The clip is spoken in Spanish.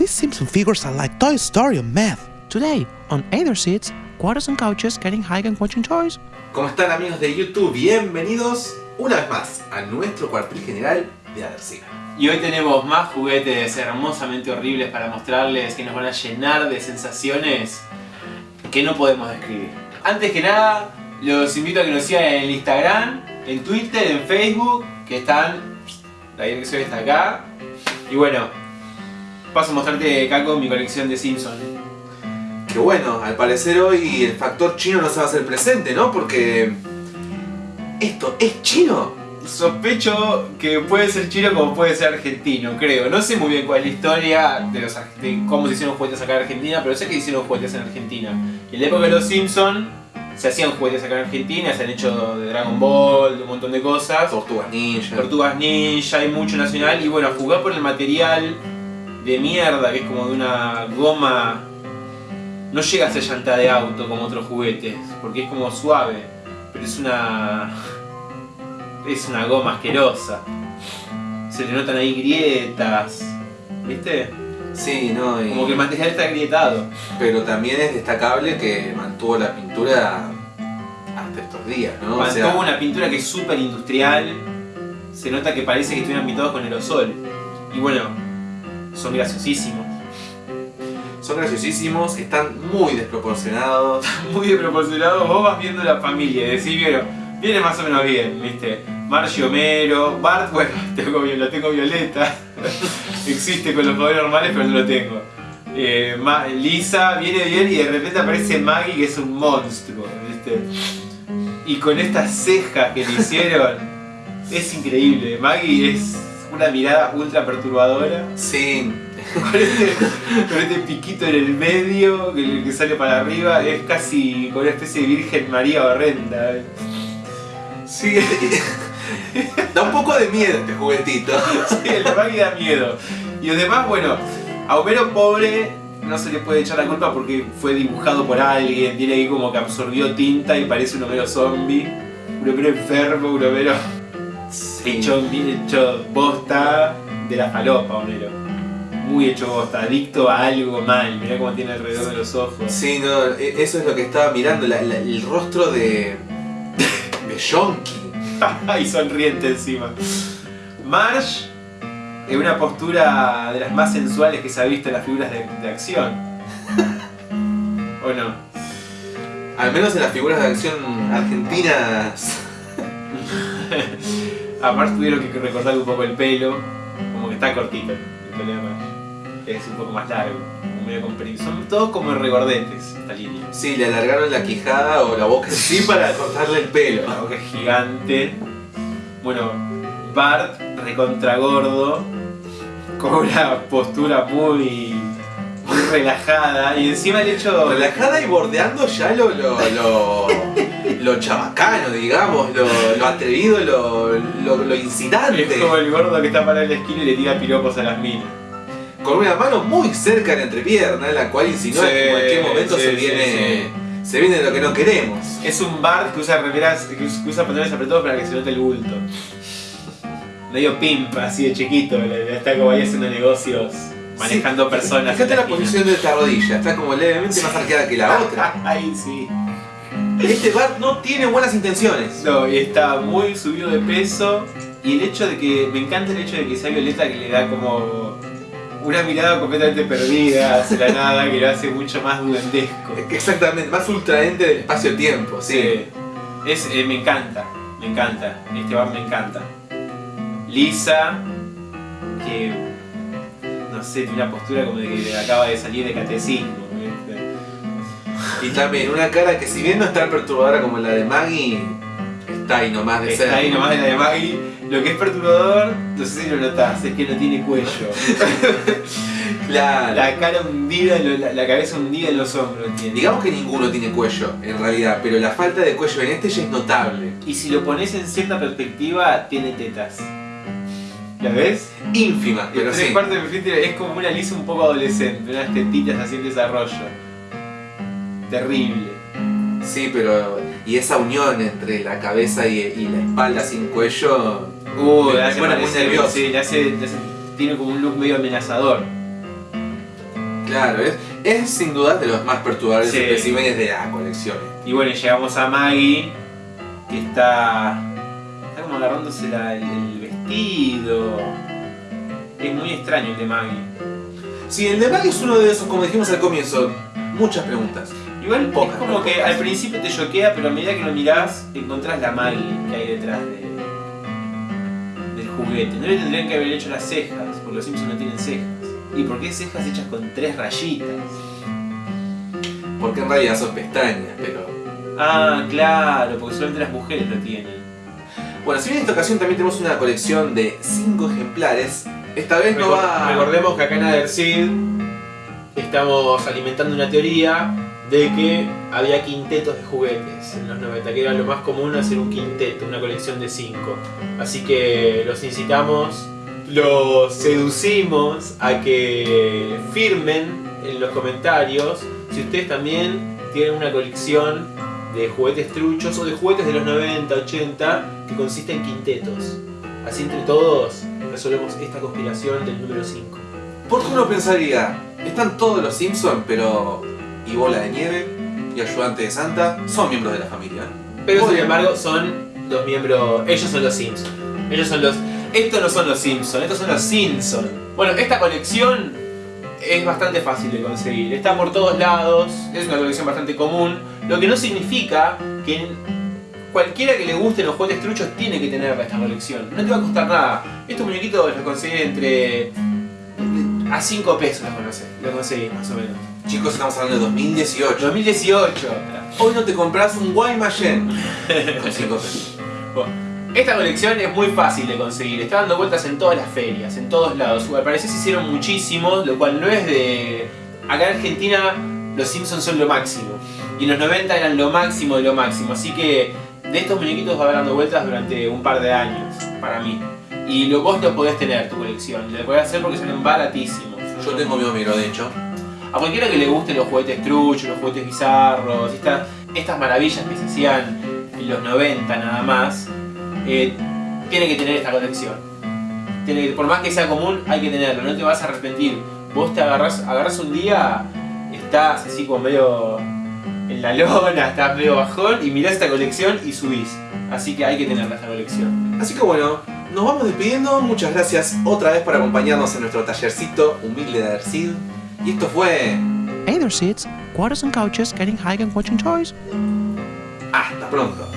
These Simpson figures are like Toy Story on math. Today, on Either Seats, quarters and couches getting high and watching toys. ¿Cómo están amigos de YouTube? Bienvenidos una vez más a nuestro cuartel general de Adercina. Y hoy tenemos más juguetes hermosamente horribles para mostrarles que nos van a llenar de sensaciones que no podemos describir. Antes que nada, los invito a que nos sigan en el Instagram, en Twitter, en Facebook, que están, la dirección está acá. Y bueno, paso a mostrarte, Caco, mi colección de Simpsons. Que bueno, al parecer hoy el factor chino no se va a hacer presente, ¿no? Porque... ¿Esto es chino? Sospecho que puede ser chino como puede ser argentino, creo. No sé muy bien cuál es la historia de, los, de cómo se hicieron juguetes acá en Argentina, pero sé que hicieron juguetes en Argentina. Y en la época de los Simpsons se hacían juguetes acá en Argentina, se han hecho de Dragon Ball, de un montón de cosas. Tortugas ninja. Tortugas ninja, hay mucho nacional. Y bueno, a jugar por el material de mierda, que es como de una goma... No llega a ser llanta de auto como otros juguetes, porque es como suave. Pero es una... Es una goma asquerosa. Se le notan ahí grietas. ¿Viste? Sí, no, y- Como que el material está agrietado. Pero también es destacable que mantuvo la pintura hasta estos días, ¿no? O Mantuvo sea, una pintura que es súper industrial. Se nota que parece que estuvieran pintados con aerosol. Y bueno, son graciosísimos. son graciosísimos, están muy desproporcionados. Muy desproporcionados. Vos vas viendo la familia y decís, bueno, viene más o menos bien, ¿viste? Marge Homero, Bart, bueno, tengo, lo tengo violeta. Existe con los poderes normales, pero no lo tengo. Eh, Lisa viene bien y de repente aparece Maggie que es un monstruo, ¿viste? Y con estas cejas que le hicieron, es increíble. Maggie es una mirada ultra perturbadora. Sí, Con este, con este piquito en el medio que, que sale para arriba, es casi como una especie de Virgen María horrenda. Sí, da un poco de miedo este juguetito. sí, el Maggie da miedo. Y además, bueno, a Homero pobre no se le puede echar la culpa porque fue dibujado por alguien, tiene ahí como que absorbió tinta y parece un Homero zombie, un Homero enfermo, un Homero hecho, bien hecho bosta de la falopa, Homero. Muy hecho bosta, adicto a algo mal, mirá cómo tiene alrededor de los ojos. Sí, no, e- eso es lo que estaba mirando, la- la- el rostro de... de Yonki. y sonriente encima. Marge, en una postura de las más sensuales que se ha visto en las figuras de, de acción. ¿O no? Al menos en las figuras de acción argentinas. Aparte tuvieron que recortarle un poco el pelo, como que está cortito el pelo de Marge. Es un poco más largo, como medio comprimido. Son todos como regordetes esta línea. Sí, le alargaron la quijada o la boca sí para cortarle el pelo. La boca es gigante. Bueno, Bart, recontra gordo, con una postura muy, muy relajada. Y encima el hecho. Relajada y bordeando ya lo, lo, lo, lo chabacano, digamos, lo, lo atrevido, lo, lo, lo incitante. Es como el gordo que está parado en la esquina y le tira piropos a las minas. Con una mano muy cerca en la entrepierna, en la cual insinúa Sí, que en cualquier momento sí, se sí, viene. Se viene lo que no queremos. Es un Bart que usa remeras, que us- que usa pantalones apretados para que se note el bulto. Medio pimp, así de chiquito, está como ahí haciendo negocios, manejando Sí, personas. Fíjate la esquina. posición de esta rodilla, está como levemente más arqueada que la otra. Ay, sí. Este Bart no tiene buenas intenciones. No, y está muy subido de peso. Y el hecho de que. Me encanta el hecho de que sea Violeta que le da como. Una mirada completamente perdida hacia la nada que lo hace mucho más duendesco. Exactamente, más ultraente del espacio-tiempo, sí. Es, eh, me encanta, me encanta. Este bar me encanta. Lisa, que. No sé, tiene una postura como de que acaba de salir de catecismo. Y también una cara que si bien no es tan perturbadora como la de Maggie, está ahí nomás de ser. Está ahí nomás de la de Maggie. Lo que es perturbador, no sé si lo notás, es que no tiene cuello. Claro. La cara hundida, la, la cabeza hundida en los hombros tiene. Digamos que ninguno tiene cuello, en realidad, pero la falta de cuello en este ya es notable. Y si lo pones en cierta perspectiva, tiene tetas. ¿La ves? Ínfima, pero Tres sí. de es como una lisa un poco adolescente, unas tetitas así en desarrollo. Terrible. Sí, pero. Y esa unión entre la cabeza y, y la espalda sin cuello. Uh, le hace muy nervioso. Sí, le hace, le hace- tiene como un look medio amenazador. Claro, es, es sin duda de los más perturbables Sí. especímenes de la colección. Y bueno, llegamos a Maggie, que está. está como agarrándose la- el, el vestido. Es muy extraño el de Maggie. Si el de Maggie es uno de esos, como dijimos al comienzo, muchas preguntas. Igual Pocas, es como que pocas. al principio te choquea, pero a medida que lo mirás, encontrás la Maggie que hay detrás de, del juguete. No le tendrían que haber hecho las cejas, porque los Simpsons no tienen cejas. ¿Y por qué cejas hechas con tres rayitas? Porque en realidad son pestañas, pero... Ah, claro, porque solamente las mujeres lo tienen. Bueno, si bien en esta ocasión también tenemos una colección de 5 ejemplares, esta vez no va... Recordemos que acá en Adersid estamos alimentando una teoría de que había quintetos de juguetes en los 90, que era lo más común hacer un quinteto, una colección de 5. Así que los incitamos, los seducimos a que firmen en los comentarios si ustedes también tienen una colección de juguetes truchos o de juguetes de los 90, 80 que consiste en quintetos. Así entre todos resolvemos esta conspiración del número 5. Porque uno pensaría, están todos los Simpsons, pero... Y Bola de Nieve y Ayudante de Santa son miembros de la familia. Pero sin embargo son los miembros, ellos son los Simpsons. Ellos son los... Estos no son los Simpsons, estos son los Simpsons. Bueno, esta colección es bastante fácil de conseguir. Está por todos lados, es una colección bastante común. Lo que no significa que cualquiera que le guste los juguetes truchos tiene que tener esta colección. No te va a costar nada. Estos muñequitos los conseguís entre... A 5 pesos los conseguís, los conseguís más o menos. Chicos, estamos hablando de 2018. 2018. Hoy no te compras un Guaymallén con 5 pesos. Bueno, esta colección es muy fácil de conseguir, está dando vueltas en todas las ferias, en todos lados. Al parecer se hicieron muchísimos, lo cual no es de... Acá en Argentina los Simpsons son lo máximo. Y en los 90 eran lo máximo de lo máximo. Así que de estos muñequitos va a haber dando vueltas durante un par de años, para mí. Y lo, vos lo podés tener, tu colección. Lo podés hacer porque salen baratísimos. Yo tengo mi Homero, de hecho. A cualquiera que le gusten los juguetes truchos, los juguetes bizarros, esta- estas maravillas que se hacían en los 90 nada más, eh, tiene que tener esta colección. Por más que sea común, hay que tenerlo, no te vas a arrepentir. Vos te agarrás, agarrás un día, estás así como medio en la lona, estás medio bajón y mirás esta colección y subís. Así que hay que tenerla esta colección. Así que bueno, nos vamos despidiendo. Muchas gracias otra vez por acompañarnos en nuestro tallercito humilde de Adersid. Y esto fue... Either seats, quarters and couches getting high and watching toys. Hasta pronto.